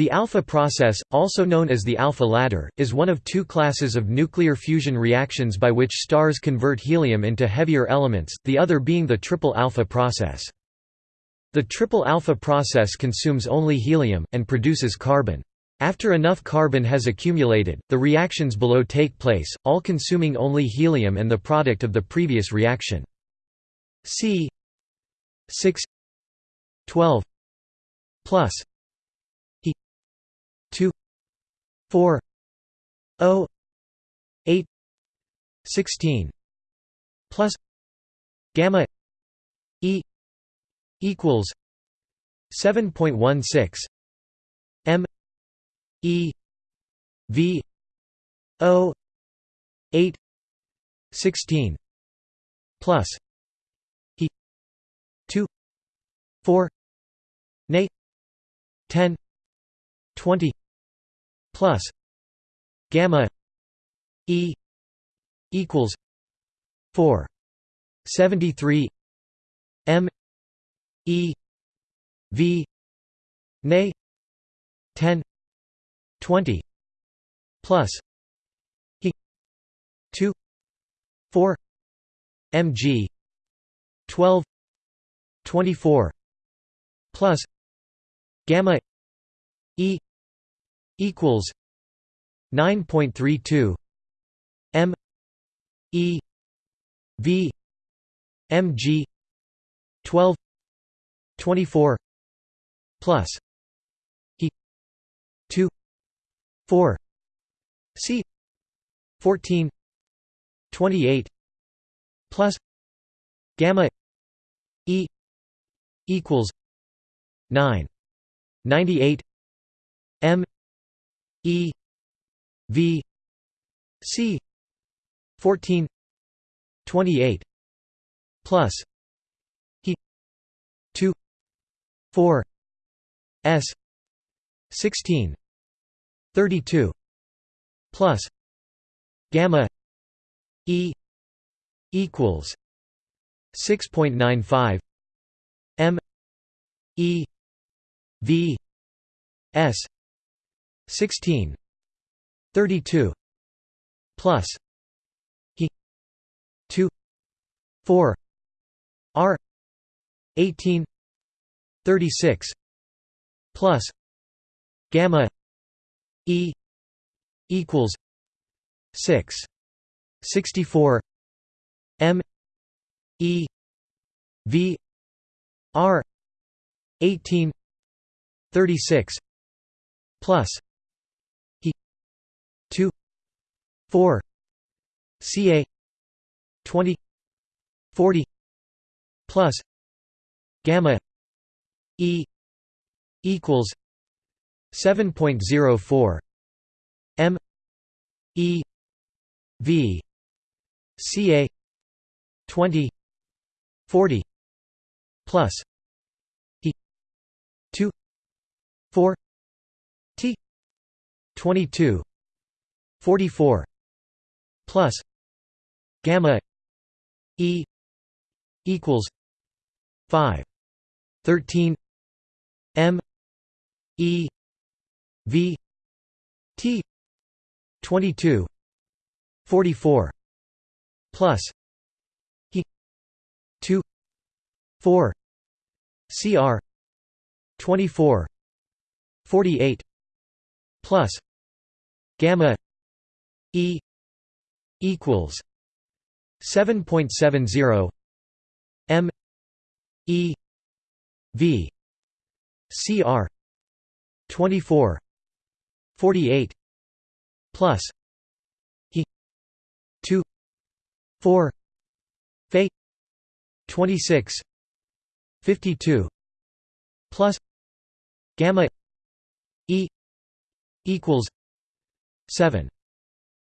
The alpha process, also known as the alpha ladder, is one of two classes of nuclear fusion reactions by which stars convert helium into heavier elements, the other being the triple alpha process. The triple alpha process consumes only helium, and produces carbon. After enough carbon has accumulated, the reactions below take place, all consuming only helium and the product of the previous reaction. C 6 12 plus 4 0 8 16 plus gamma e equals 7.16 m e v o 8 16 plus e 2 4 nay 10 20 plus gamma e equals 4 73 m e v nay 10 20 plus e 2 4 mg 12 24 plus gamma e equals 9.32 m e v mg 12 24 plus e 2 4 c 14 28 plus gamma e equals 9 98 m E V C fourteen twenty eight plus He two four S sixteen thirty two plus gamma E equals six point nine five M E V S 16 32 plus he 2 4 r 18 36 plus gamma e equals 6 64 m e v r 18 36 plus 4 ca 20 40 plus gamma e equals 7.04 m e v ca 20 40 plus e 2 4 t 22 44 plus gamma e equals 5 13 m e v t 22 44 plus e 2 4 cr 24 48 plus gamma e equals 7.70 m e v cr 24 48 plus e 2 4 fe 26 52 plus gamma e equals 7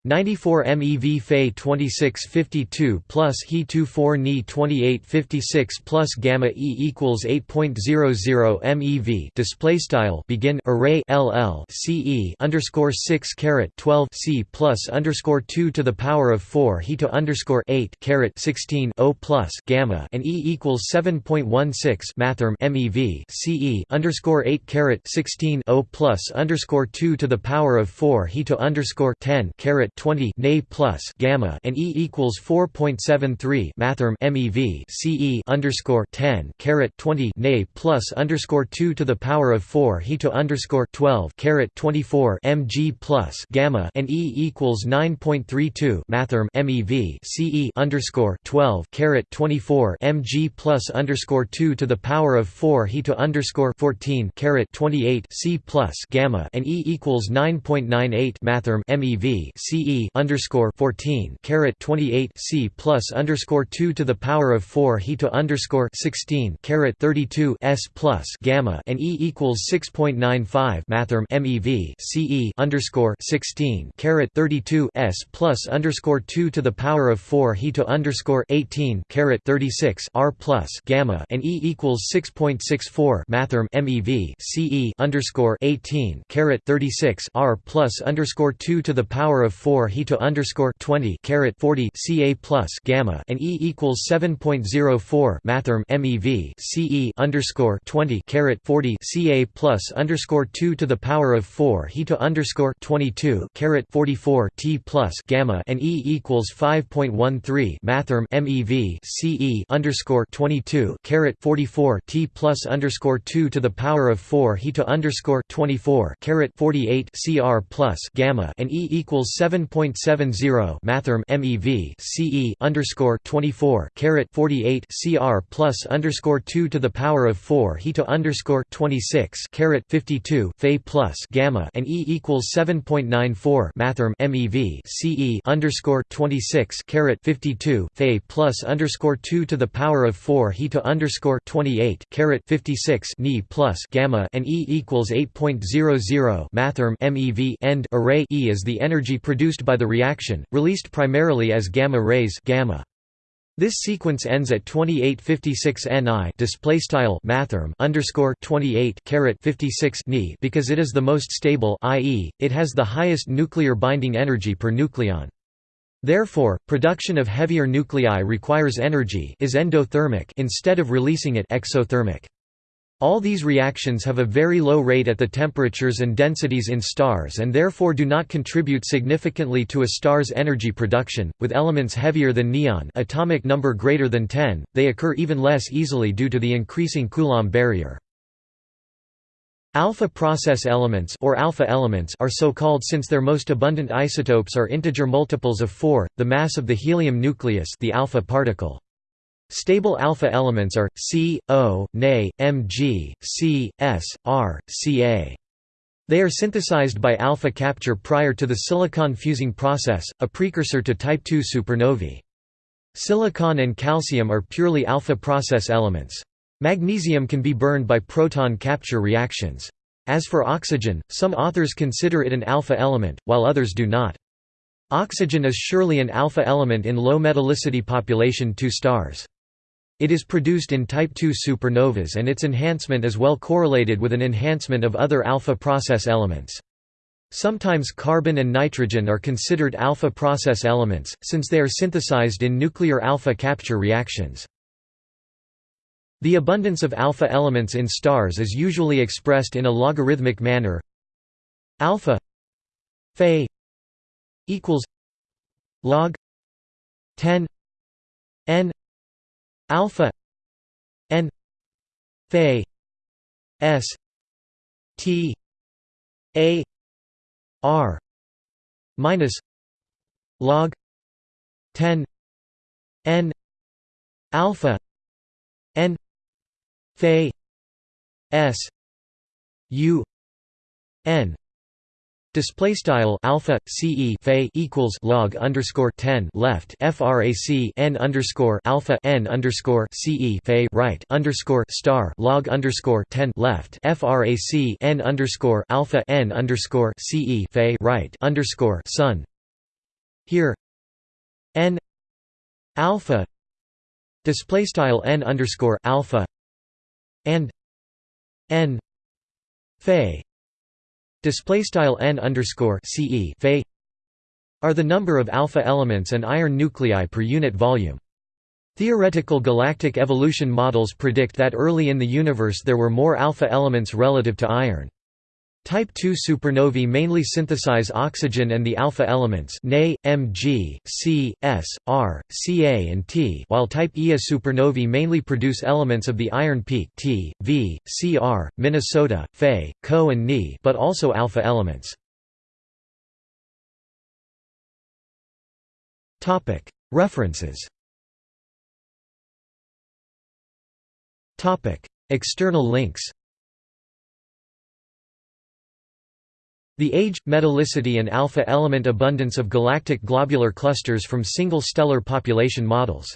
94 MeV Fe 2652 plus He 24 Ni 2856 plus gamma E equals 8.00 MeV display style begin array LL CE underscore 6 caret 12 C plus underscore 2 to the power of 4 He to underscore 8 caret 16 O plus gamma and E equals 7.16 mathrm MeV CE underscore 8 caret 16 O plus underscore 2 to the power of 4 He to underscore 10 caret 20 Na plus gamma and E equals 4.73 mathrm MeV CE underscore 10 caret 20 Na plus underscore 2 to the power of 4 He to underscore 12 caret 24 Mg plus gamma and E equals 9.32 mathrm MeV CE underscore 12 caret 24 Mg plus underscore 2 to the power of 4 He to underscore 14 caret 28 C plus gamma and E equals 9.98 mathrm MeV CE underscore 14 caret 28 C plus underscore 2 to the power of 4 he to underscore 16 caret 32 S plus gamma and E equals 6.95 mathrm MeV CE underscore 16 caret 32 S plus underscore 2 to the power of 4 he to underscore 18 caret 36 R plus gamma and E equals 6.64 mathrm MeV CE underscore 18 caret 36 R plus underscore 2 to the power of 4 he to underscore 20 caret 40 Ca plus gamma and E equals 7.04 mathrm MeV CE underscore 20 caret 40 Ca plus underscore 2 to the power of 4 he to underscore 22 caret 44 T plus gamma and E equals 5.13 mathrm MeV CE underscore 22 caret 44 T plus underscore 2 to the power of 4 he to underscore 24 caret 48 Cr plus gamma and E equals 7.70 mathrm MeV CE underscore 24 caret 48 Cr plus underscore 2 to the power of 4 he to underscore 26 caret 52 Fe plus gamma and E equals 7.94 mathrm MeV CE underscore 26 caret 52 Fe plus underscore 2 to the power of 4 he to underscore 28 caret 56 Ni plus gamma and E equals 8.00 mathrm MeV end array E is the energy produced by the reaction, released primarily as gamma rays gamma. This sequence ends at 2856 Ni display underscore 28 caret 56 Ni because it is the most stable, i.e., it has the highest nuclear binding energy per nucleon. Therefore, production of heavier nuclei requires energy is endothermic instead of releasing it exothermic. All these reactions have a very low rate at the temperatures and densities in stars and therefore do not contribute significantly to a star's energy production. With elements heavier than neon, atomic number greater than 10, they occur even less easily due to the increasing Coulomb barrier. Alpha process elements or alpha elements are so called since their most abundant isotopes are integer multiples of 4, the mass of the helium nucleus, the alpha particle. Stable alpha elements are C, O, Na, Mg, C, S, R, Ca. They are synthesized by alpha capture prior to the silicon fusing process, a precursor to type II supernovae. Silicon and calcium are purely alpha process elements. Magnesium can be burned by proton capture reactions. As for oxygen, some authors consider it an alpha element, while others do not. Oxygen is surely an alpha element in low metallicity population II stars. It is produced in type II supernovas and its enhancement is well correlated with an enhancement of other alpha process elements. Sometimes carbon and nitrogen are considered alpha process elements, since they are synthesized in nuclear alpha capture reactions. The abundance of alpha elements in stars is usually expressed in a logarithmic manner. Alpha Fe equals log 10 n alpha n phi s t a r minus log 10 n alpha n phi s u n Display style alpha ce phi equals log underscore ten left frac n underscore alpha n underscore ce phi right underscore star log underscore ten left frac n underscore alpha n underscore ce phi right underscore sun. Here n alpha display style n underscore alpha and n Fe display style n underscore ce are the number of alpha elements and iron nuclei per unit volume. Theoretical galactic evolution models predict that early in the universe there were more alpha elements relative to iron. Type II supernovae mainly synthesize oxygen and the alpha elements Na, Mg, C, S, R, Ca and T while Type Ia supernovae mainly produce elements of the iron peak T, V, Cr, Minnesota, Fe, Co and Ni but also alpha elements. References. External links The age, metallicity and alpha element abundance of galactic globular clusters from single stellar population models